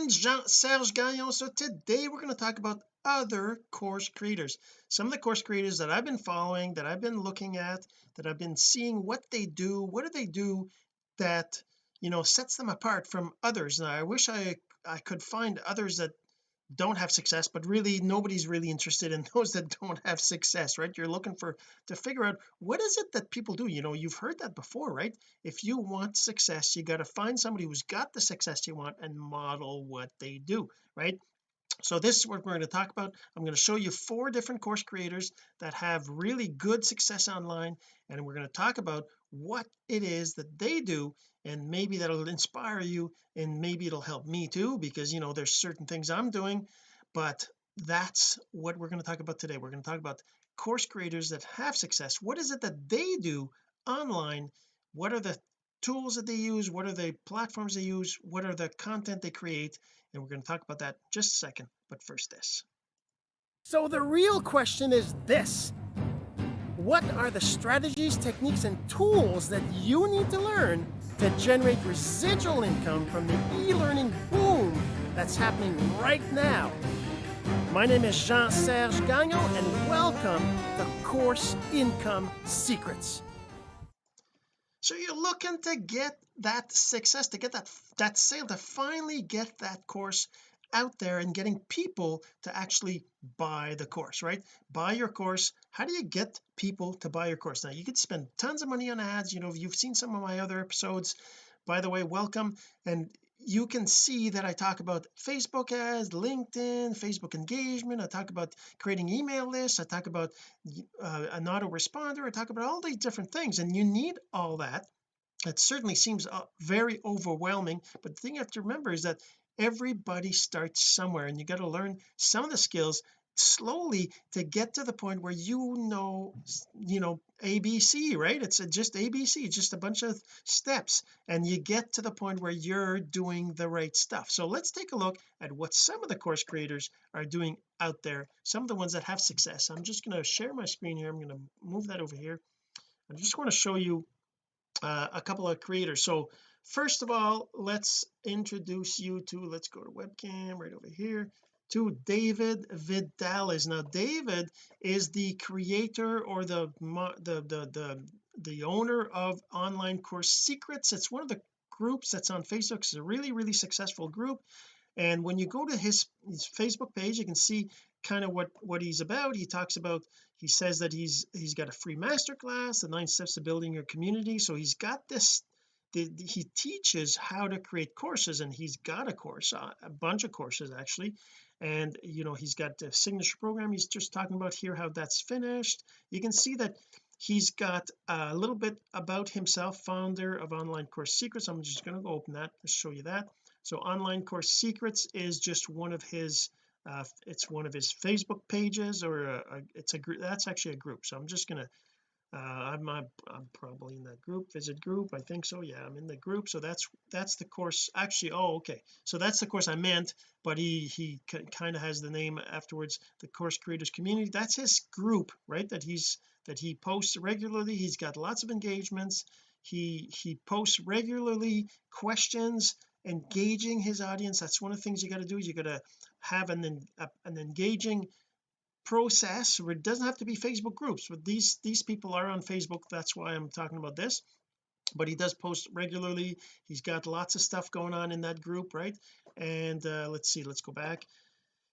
friend Jean-Serge Gagnon so today we're going to talk about other course creators. Some of the course creators that I've been following that I've been looking at that I've been seeing what they do what do they do that you know sets them apart from others. And I wish I I could find others that don't have success but really nobody's really interested in those that don't have success right? You're looking for to figure out what is it that people do? You know you've heard that before right? If you want success you got to find somebody who's got the success you want and model what they do right so this is what we're going to talk about. I'm going to show you four different course creators that have really good success online and we're going to talk about what it is that they do and maybe that'll inspire you and maybe it'll help me too because you know there's certain things I'm doing. But that's what we're going to talk about today. We're going to talk about course creators that have success. What is it that they do online? What are the tools that they use? What are the platforms they use? What are the content they create and we're going to talk about that just a second but first this. So the real question is this. What are the strategies techniques and tools that you need to learn to generate residual income from the e-learning boom that's happening right now? My name is Jean-Serge Gagnon and welcome to Course Income Secrets. So you're looking to get that success to get that that sale to finally get that course out there and getting people to actually buy the course right? Buy your course. How do you get people to buy your course? Now you could spend tons of money on ads. You know if you've seen some of my other episodes. By the way welcome. And you can see that I talk about Facebook ads LinkedIn Facebook engagement. I talk about creating email lists. I talk about uh, an autoresponder. I talk about all these different things. And you need all that it certainly seems uh, very overwhelming but the thing you have to remember is that everybody starts somewhere and you got to learn some of the skills slowly to get to the point where you know you know ABC right? It's just ABC just a bunch of steps and you get to the point where you're doing the right stuff. So let's take a look at what some of the course creators are doing out there some of the ones that have success. I'm just going to share my screen here. I'm going to move that over here. I just want to show you uh, a couple of creators. So first of all let's introduce you to let's go to webcam right over here to David Vidalis now David is the creator or the the the the, the owner of online course secrets. It's one of the groups that's on Facebook. It's a really really successful group. And when you go to his, his Facebook page you can see kind of what what he's about. He talks about he says that he's he's got a free masterclass the nine steps to building your community. So he's got this the, the, he teaches how to create courses and he's got a course uh, a bunch of courses actually. And you know he's got the signature program he's just talking about here how that's finished. You can see that he's got a little bit about himself founder of online course secrets. I'm just going to go open that to show you that. So online course secrets is just one of his uh, it's one of his Facebook pages or a, a, it's a group that's actually a group so I'm just to uh, I'm, I'm probably in that group visit group I think so yeah I'm in the group so that's that's the course actually oh okay so that's the course I meant but he he kind of has the name afterwards the course creators community that's his group right that he's that he posts regularly he's got lots of engagements he he posts regularly questions engaging his audience that's one of the things you got to do is you got to have an an engaging process where it doesn't have to be Facebook groups but these these people are on Facebook that's why I'm talking about this. But he does post regularly he's got lots of stuff going on in that group right? And uh, let's see let's go back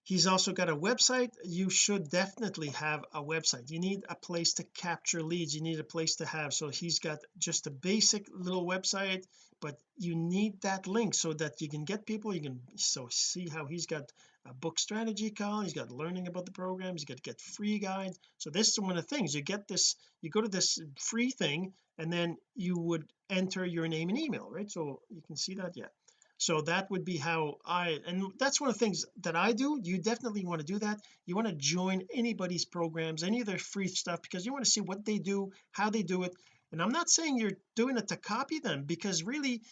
he's also got a website. You should definitely have a website. You need a place to capture leads. You need a place to have. So he's got just a basic little website but you need that link so that you can get people. You can so see how he's got a book strategy call he's got learning about the program. He's got to get free guides. So this is one of the things. You get this you go to this free thing and then you would enter your name and email right? So you can see that yeah so that would be how I and that's one of the things that I do. You definitely want to do that. You want to join anybody's programs any of their free stuff because you want to see what they do how they do it. And I'm not saying you're doing it to copy them because really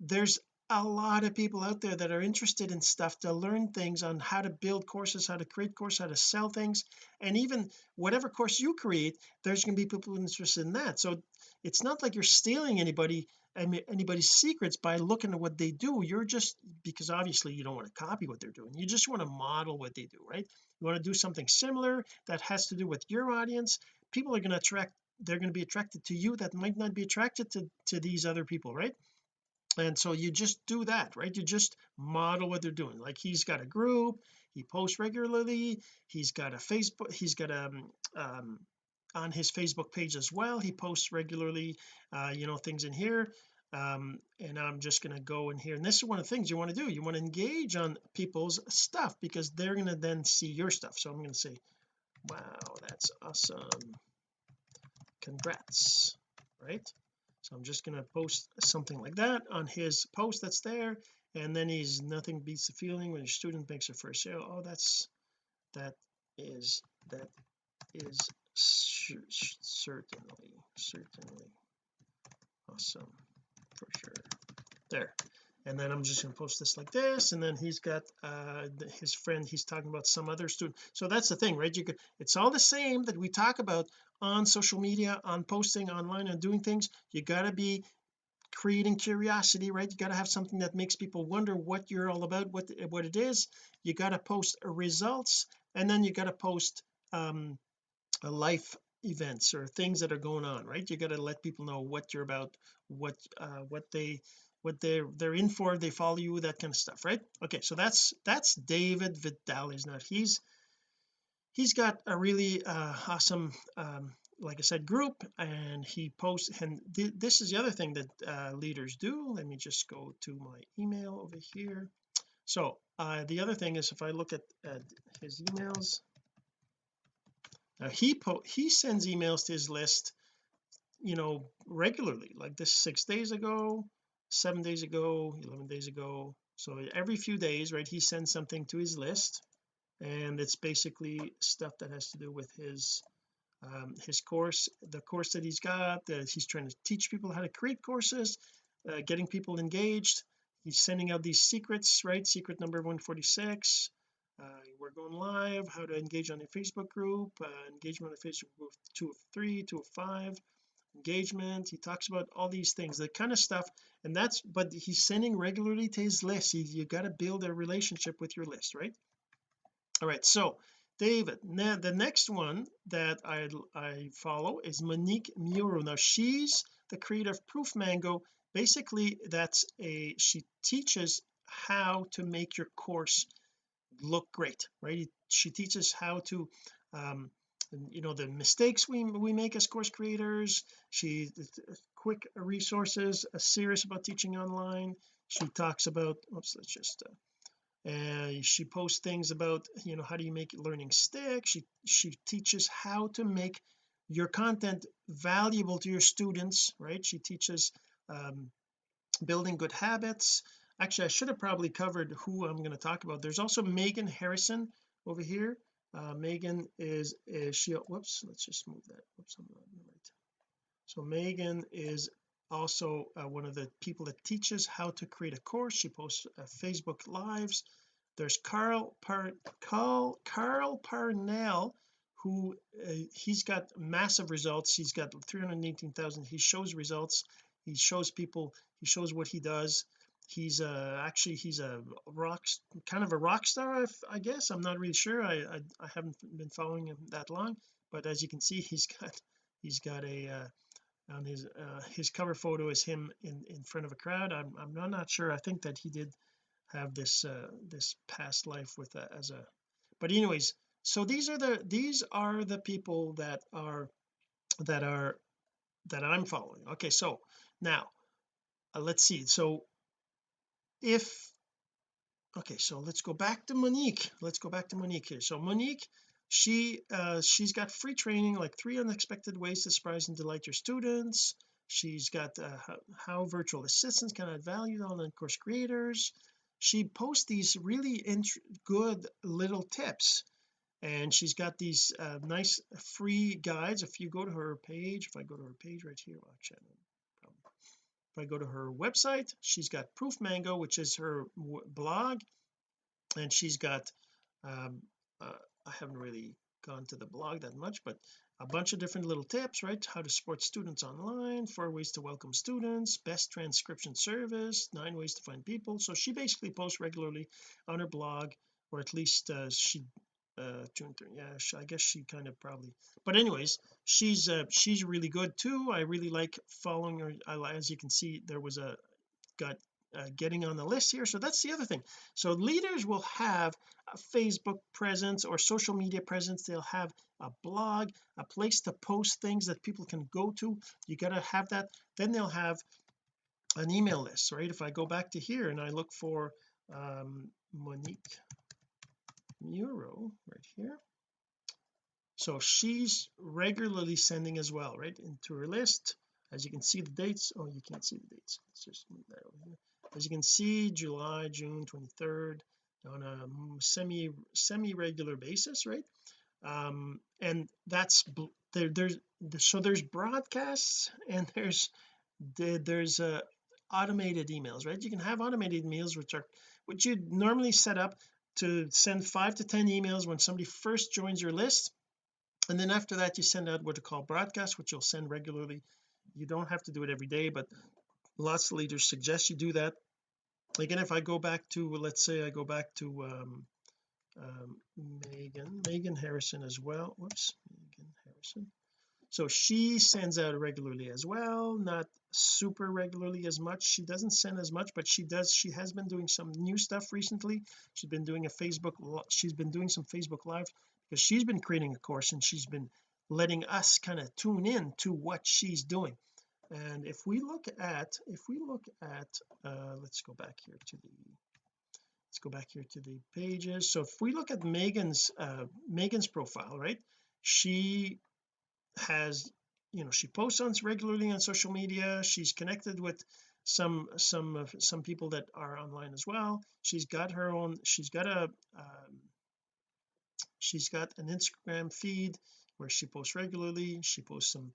there's a lot of people out there that are interested in stuff to learn things on how to build courses how to create courses how to sell things. And even whatever course you create there's going to be people interested in that. So it's not like you're stealing anybody anybody's secrets by looking at what they do you're just because obviously you don't want to copy what they're doing you just want to model what they do right? You want to do something similar that has to do with your audience people are going to attract they're going to be attracted to you that might not be attracted to to these other people right? And so you just do that right? You just model what they're doing like he's got a group he posts regularly he's got a Facebook he's got a um, um, on his Facebook page as well. He posts regularly uh you know things in here. Um and I'm just going to go in here. And this is one of the things you want to do. You want to engage on people's stuff because they're going to then see your stuff. So I'm going to say wow that's awesome. Congrats. Right? So I'm just going to post something like that on his post that's there. And then he's nothing beats the feeling when your student makes a first sale. Oh that's that is that is certainly certainly. Awesome for sure. There and then I'm just going to post this like this and then he's got uh his friend he's talking about some other student so that's the thing right? You could it's all the same that we talk about on social media on posting online and doing things. You got to be creating curiosity right? You got to have something that makes people wonder what you're all about what what it is. You got to post results and then you got to post um life events or things that are going on right? You got to let people know what you're about what uh what they what they're they're in for they follow you that kind of stuff right? Okay so that's that's David Vitale's now he's he's got a really uh awesome um like I said group and he posts and th this is the other thing that uh leaders do. Let me just go to my email over here. So uh the other thing is if I look at, at his emails now he he sends emails to his list you know regularly like this six days ago seven days ago 11 days ago. So every few days right he sends something to his list and it's basically stuff that has to do with his um, his course the course that he's got that he's trying to teach people how to create courses uh, getting people engaged. He's sending out these secrets right secret number 146 uh, we're going live how to engage on a Facebook group uh, engagement on a Facebook group 203 205 engagement. He talks about all these things the kind of stuff. And that's but he's sending regularly to his list. He, you got to build a relationship with your list right? All right so David now the next one that I I follow is Monique Muro now she's the creator of Proof Mango. Basically that's a she teaches how to make your course look great right? She teaches how to um you know the mistakes we we make as course creators. She quick resources a serious about teaching online. She talks about oops let's just uh, uh, she posts things about you know how do you make learning stick? She she teaches how to make your content valuable to your students right? She teaches um, building good habits actually I should have probably covered who I'm going to talk about. There's also Megan Harrison over here. Uh, Megan is, is she whoops let's just move that whoops I'm not right so Megan is also uh, one of the people that teaches how to create a course. She posts uh, Facebook lives. There's Carl Par Carl Carl Parnell who uh, he's got massive results. He's got 318,000 he shows results. He shows people he shows what he does he's uh actually he's a rock kind of a rock star I guess. I'm not really sure. I, I, I haven't been following him that long. But as you can see he's got he's got a uh, on his uh, his cover photo is him in in front of a crowd. I'm, I'm not, not sure. I think that he did have this uh this past life with a, as a but anyways so these are the these are the people that are that are that I'm following. Okay so now uh, let's see. So if okay so let's go back to Monique. Let's go back to Monique here. So Monique she uh she's got free training like three unexpected ways to surprise and delight your students. She's got uh, how, virtual assistants can add value to online course creators. She posts these really good little tips. And she's got these uh, nice free guides. If you go to her page if I go to her page right here well, actually I go to her website she's got Proof Mango which is her blog and she's got um uh, I haven't really gone to the blog that much but a bunch of different little tips right? How to support students online four ways to welcome students best transcription service nine ways to find people. So she basically posts regularly on her blog or at least uh, she uh June 30, yeah I guess she kind of probably but anyways she's uh she's really good too. I really like following her I, as you can see there was a got uh, getting on the list here. So that's the other thing. So leaders will have a Facebook presence or social media presence. They'll have a blog a place to post things that people can go to. You got to have that. Then they'll have an email list right? If I go back to here and I look for um, Monique Muro right here. So she's regularly sending as well right into her list. As you can see the dates oh you can't see the dates. Let's just move that over here. As you can see July June 23rd on a semi semi regular basis right? Um and that's there there's so there's broadcasts and there's there's uh automated emails right? You can have automated emails which are which you'd normally set up to send five to ten emails when somebody first joins your list. And then after that you send out what are called broadcasts which you'll send regularly. You don't have to do it every day but lots of leaders suggest you do that. Again if I go back to let's say I go back to um, um, Megan Megan Harrison as well. Whoops Megan Harrison so she sends out regularly as well not super regularly as much. She doesn't send as much but she does she has been doing some new stuff recently. She's been doing a Facebook she's been doing some Facebook live because she's been creating a course and she's been letting us kind of tune in to what she's doing. And if we look at if we look at uh let's go back here to the let's go back here to the pages. So if we look at Megan's uh Megan's profile right? She has you know she posts on regularly on social media. She's connected with some some of some people that are online as well. She's got her own she's got a um, she's got an Instagram feed where she posts regularly. She posts some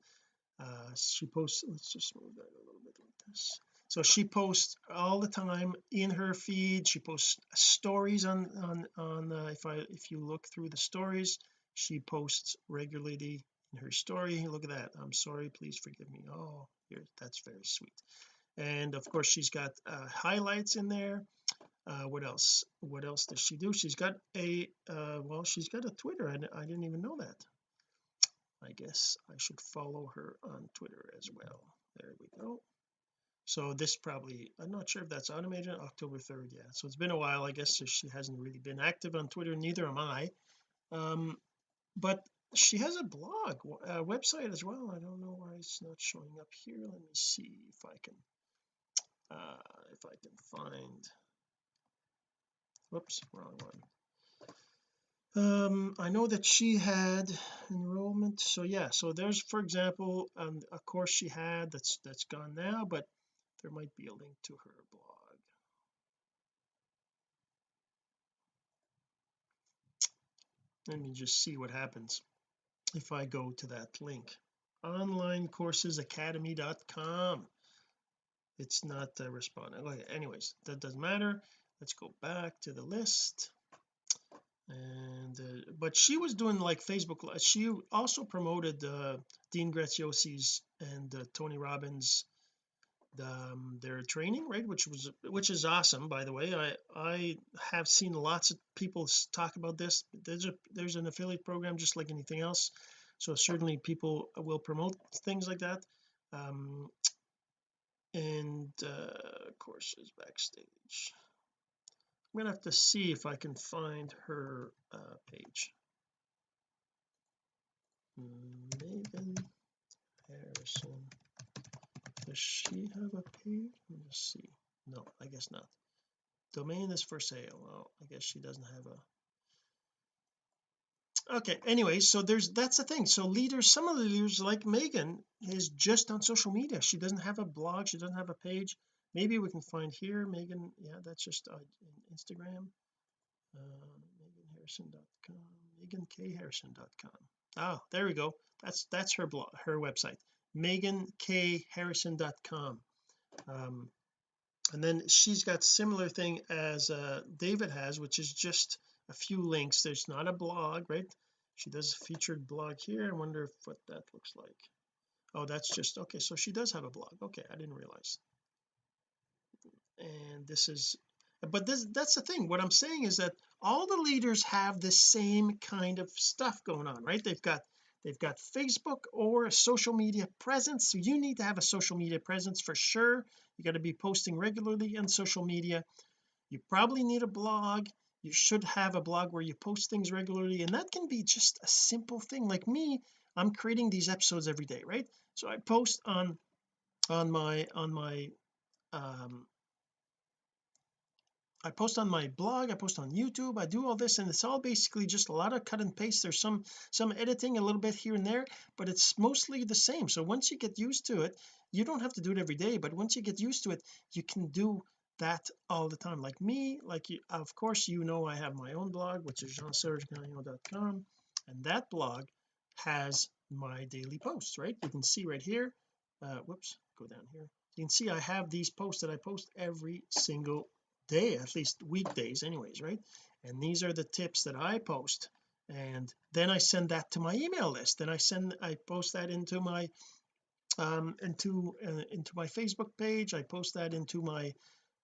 uh she posts let's just move that a little bit like this. So she posts all the time in her feed. She posts stories on on on uh, if I if you look through the stories she posts regularly her story. Look at that. I'm sorry. Please forgive me. Oh here that's very sweet. And of course she's got uh, highlights in there. Uh, what else? What else does she do? She's got a uh, well she's got a Twitter. I, I didn't even know that. I guess I should follow her on Twitter as well. There we go. So this probably I'm not sure if that's automated. October 3rd yeah. So it's been a while. I guess so she hasn't really been active on Twitter. Neither am I. Um but she has a blog a website as well. I don't know why it's not showing up here. Let me see if I can uh if I can find. Whoops wrong one. Um I know that she had enrollment. So yeah so there's for example um, a course she had that's that's gone now but there might be a link to her blog. Let me just see what happens if I go to that link. onlineCoursesAcademy.com it's not uh, responding okay anyways that doesn't matter. Let's go back to the list. And uh, but she was doing like Facebook she also promoted uh, Dean Graziosi's and uh, Tony Robbins um, their training right which was which is awesome by the way. I I have seen lots of people talk about this. There's a there's an affiliate program just like anything else so certainly people will promote things like that. Um and uh courses backstage. I'm gonna have to see if I can find her uh page. Megan Harrison does she have a page? Let me just see. No I guess not. Domain is for sale. Oh I guess she doesn't have a okay anyway so there's that's the thing. So leaders some of the leaders like Megan is just on social media. She doesn't have a blog. She doesn't have a page. Maybe we can find here Megan. Yeah that's just uh, Instagram. Uh, meganharrison.com megankharrison.com oh there we go. That's that's her blog her website megankharrison.com um and then she's got similar thing as uh David has which is just a few links. There's not a blog right? She does a featured blog here. I wonder what that looks like. Oh that's just okay so she does have a blog. Okay I didn't realize. And this is but this that's the thing. What I'm saying is that all the leaders have the same kind of stuff going on right? They've got they've got Facebook or a social media presence so you need to have a social media presence for sure. You got to be posting regularly on social media. You probably need a blog. You should have a blog where you post things regularly and that can be just a simple thing. Like me I'm creating these episodes every day right? So I post on on my on my um I post on my blog I post on YouTube I do all this and it's all basically just a lot of cut and paste. There's some some editing a little bit here and there but it's mostly the same. So once you get used to it you don't have to do it every day but once you get used to it you can do that all the time. Like me like you of course you know I have my own blog which is jean-serge.com and that blog has my daily posts right? You can see right here uh whoops go down here. You can see I have these posts that I post every single day at least weekdays anyways right? And these are the tips that I post. And then I send that to my email list. Then I send I post that into my um into uh, into my Facebook page. I post that into my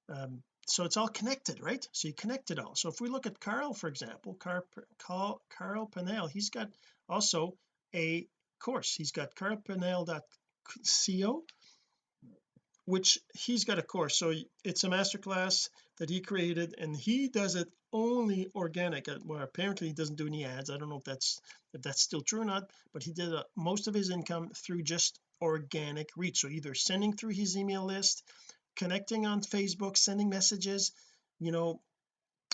um so it's all connected right? So you connect it all. So if we look at Carl for example Carl Carl, Carl he's got also a course. He's got carlparnell.co which he's got a course. So it's a masterclass that he created and he does it only organic. Uh, well apparently he doesn't do any ads. I don't know if that's if that's still true or not but he did uh, most of his income through just organic reach. So either sending through his email list connecting on Facebook sending messages you know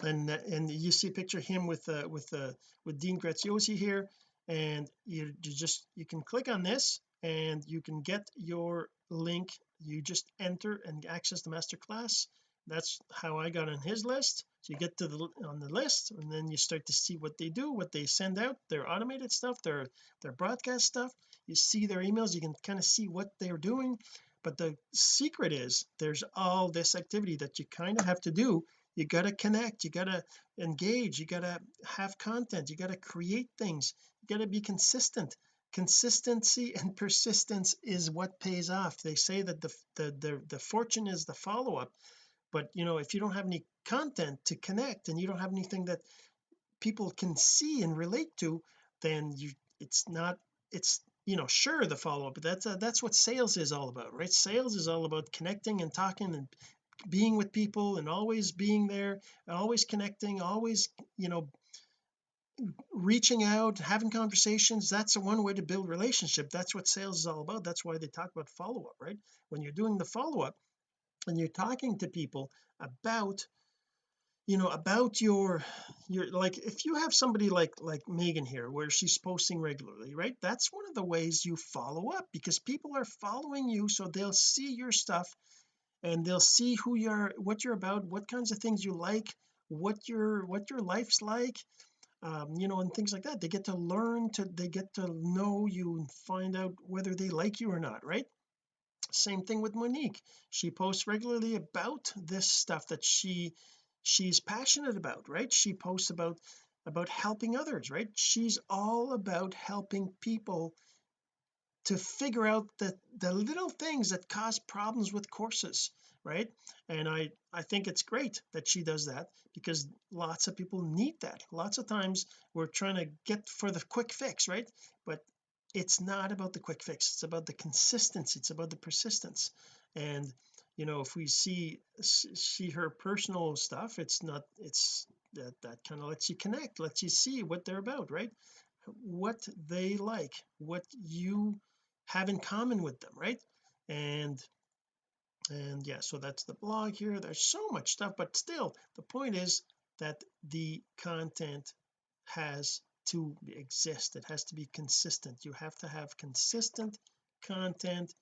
and and you see a picture him with uh with uh with Dean Graziosi here and you, you just you can click on this and you can get your link you just enter and access the master class. That's how I got on his list. So you get to the on the list and then you start to see what they do what they send out their automated stuff their their broadcast stuff. You see their emails you can kind of see what they're doing. But the secret is there's all this activity that you kind of have to do. You got to connect you got to engage you got to have content you got to create things you got to be consistent consistency and persistence is what pays off. They say that the the the, the fortune is the follow-up but you know if you don't have any content to connect and you don't have anything that people can see and relate to then you it's not it's you know sure the follow-up that's uh, that's what sales is all about right? Sales is all about connecting and talking and being with people and always being there always connecting always you know reaching out having conversations that's one way to build relationship. That's what sales is all about. That's why they talk about follow-up right? When you're doing the follow-up and you're talking to people about you know about your your like if you have somebody like like Megan here where she's posting regularly right? That's one of the ways you follow up because people are following you so they'll see your stuff and they'll see who you're what you're about what kinds of things you like what your what your life's like um, you know and things like that. They get to learn to they get to know you and find out whether they like you or not right? Same thing with Monique. She posts regularly about this stuff that she she's passionate about right? She posts about about helping others right? She's all about helping people to figure out the the little things that cause problems with courses right? And I I think it's great that she does that because lots of people need that. Lots of times we're trying to get for the quick fix right? But it's not about the quick fix. It's about the consistency. It's about the persistence. And you know if we see see her personal stuff it's not it's that that kind of lets you connect lets you see what they're about right? What they like what you have in common with them right? And and yeah so that's the blog here. There's so much stuff but still the point is that the content has to exist. It has to be consistent. You have to have consistent content.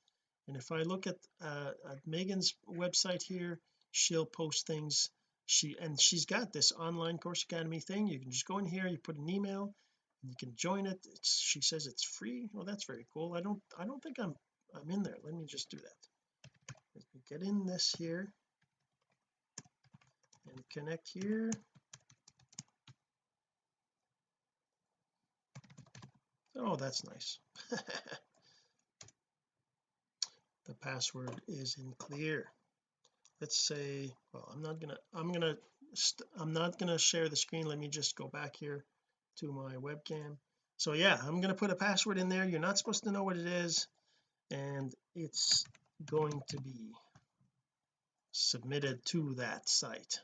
And if I look at, uh, at Megan's website here she'll post things. She and she's got this online course academy thing. You can just go in here you put an email you can join it. It's, she says it's free. Well that's very cool. I don't I don't think I'm I'm in there. Let me just do that. Let me get in this here and connect here. Oh that's nice. The password is in clear. Let's say well I'm not gonna I'm gonna I'm not gonna share the screen. Let me just go back here to my webcam. So yeah I'm going to put a password in there. You're not supposed to know what it is and it's going to be submitted to that site.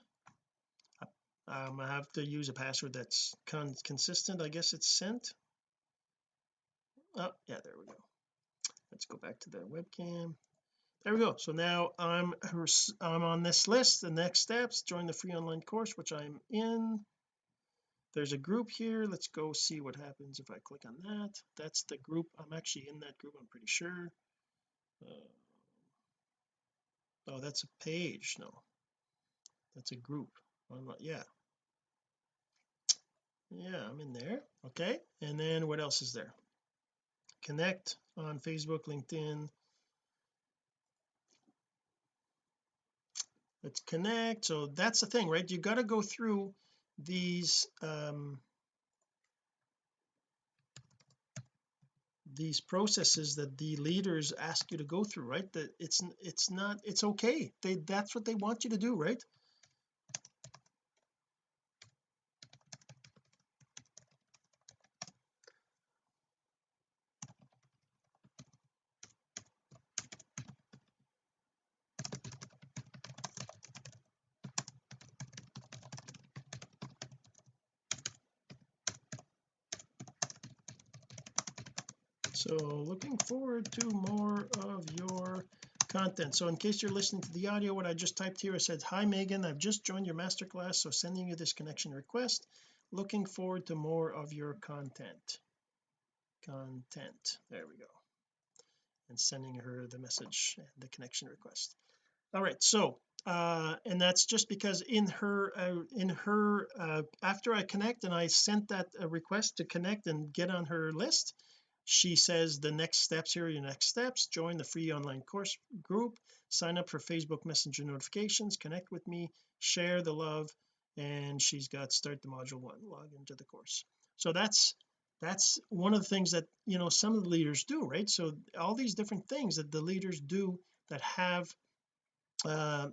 Um, I have to use a password that's con consistent I guess it's sent. Oh yeah there we go. Let's go back to the webcam. There we go. So now I'm I'm on this list the next steps. Join the free online course which I'm in there's a group here let's go see what happens if I click on that. That's the group I'm actually in that group I'm pretty sure. Uh, oh that's a page no. That's a group. Yeah. Yeah I'm in there okay. And then what else is there? Connect on Facebook LinkedIn. Let's connect. So that's the thing right? You got to go through these um these processes that the leaders ask you to go through right? That it's it's not it's okay. They that's what they want you to do right so looking forward to more of your so in case you're listening to the audio what I just typed here I said hi Megan. I've just joined your masterclass so sending you this connection request. Looking forward to more of your content. Content. There we go. And sending her the message the connection request. All right so uh and that's just because in her uh, in her uh after I connect and I sent that uh, request to connect and get on her list she says the next steps here are your next steps. Join the free online course group. Sign up for Facebook messenger notifications. Connect with me. Share the love. And she's got start the module one log into the course. So that's that's one of the things that you know some of the leaders do right? So all these different things that the leaders do that have uh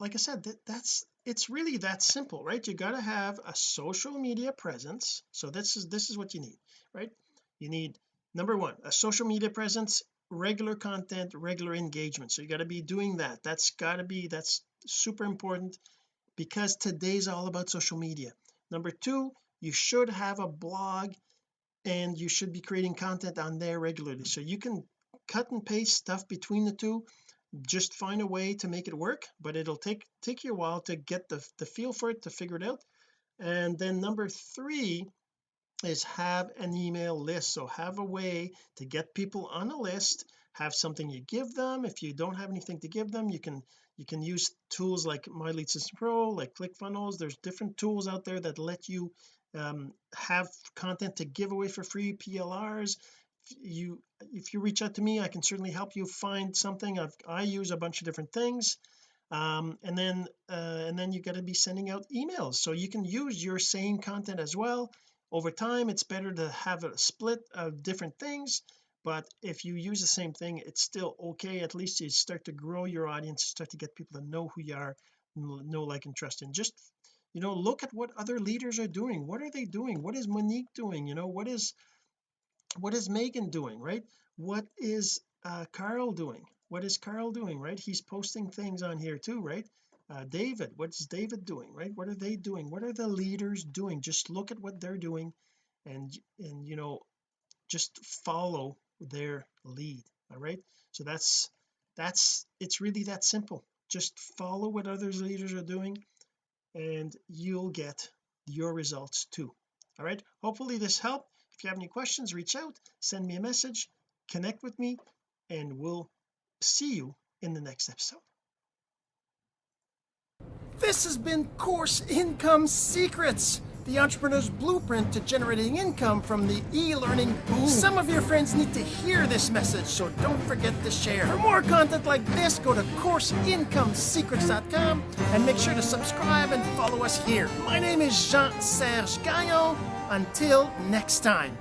like I said that, that's it's really that simple right? You got to have a social media presence. So this is this is what you need right? You need number one a social media presence regular content regular engagement. So you got to be doing that. That's got to be that's super important because today's all about social media. Number two you should have a blog and you should be creating content on there regularly. So you can cut and paste stuff between the two. Just find a way to make it work but it'll take take you a while to get the, the feel for it to figure it out. And then number three is have an email list. So have a way to get people on a list. Have something you give them. If you don't have anything to give them you can you can use tools like my lead system pro like ClickFunnels. There's different tools out there that let you um, have content to give away for free PLRs if you if you reach out to me I can certainly help you find something. I've I use a bunch of different things. Um, and then uh, and then you got to be sending out emails. So you can use your same content as well over time it's better to have a split of different things but if you use the same thing it's still okay. At least you start to grow your audience start to get people to know who you are know like and trust. And just you know look at what other leaders are doing. What are they doing? What is Monique doing? You know what is what is Megan doing right? What is uh Carl doing? What is Carl doing right? He's posting things on here too right uh, David what's David doing right? What are they doing? What are the leaders doing? Just look at what they're doing and and you know just follow their lead all right? So that's that's it's really that simple. Just follow what others leaders are doing and you'll get your results too all right? Hopefully this helped. If you have any questions reach out send me a message connect with me and we'll see you in the next episode this has been Course Income Secrets, the entrepreneur's blueprint to generating income from the e-learning boom. Some of your friends need to hear this message, so don't forget to share. For more content like this, go to CourseIncomeSecrets.com and make sure to subscribe and follow us here. My name is Jean-Serge Gagnon. Until next time.